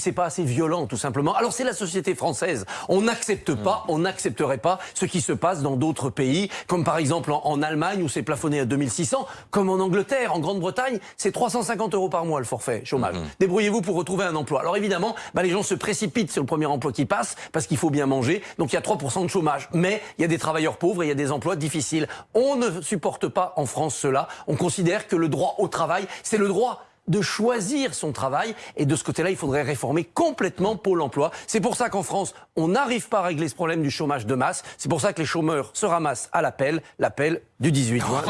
c'est pas assez violent, tout simplement. Alors c'est la société française. On n'accepte pas, on n'accepterait pas ce qui se passe dans d'autres pays, comme par exemple en, en Allemagne où c'est plafonné à 2600, comme en Angleterre, en Grande-Bretagne, c'est 350 euros par mois le forfait chômage. Débrouillez-vous pour retrouver un emploi. Alors évidemment, bah, les gens se précipitent sur le premier emploi qui passe parce qu'il faut bien manger. Donc il y a 3% de chômage. Mais il y a des travailleurs pauvres et il y a des emplois difficiles. On ne supporte pas en France cela. On considère que le droit au travail, c'est le droit de choisir son travail. Et de ce côté-là, il faudrait réformer complètement Pôle emploi. C'est pour ça qu'en France, on n'arrive pas à régler ce problème du chômage de masse. C'est pour ça que les chômeurs se ramassent à l'appel, l'appel du 18 juin.